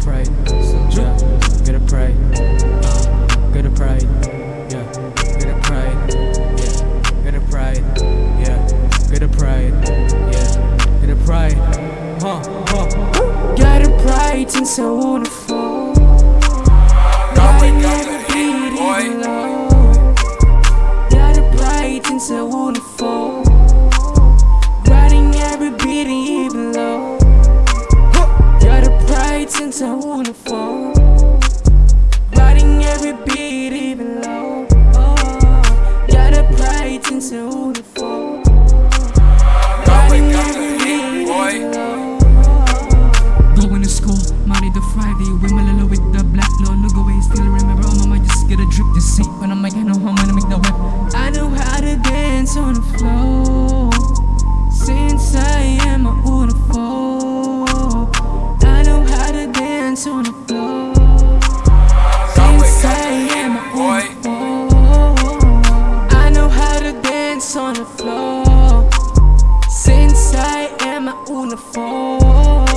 pride, yeah, get a pride, uh, get a pride, yeah, get a pride, yeah, get a pride, yeah, get a pride, yeah, get a pride, huh, huh. Got a pride since I wanna fall. Pride since I wanna fall. Riding every beat even low. Oh, got a pride since I wanna fall. God, we Riding got every the beat boy. even low. Going to school, Monday to Friday With my little with the black no look away Still remember on my mind just get a drip to see When I'm like I know how I'm gonna make the whip I know how to dance on the floor. ass on the floor. Since I am a uniform.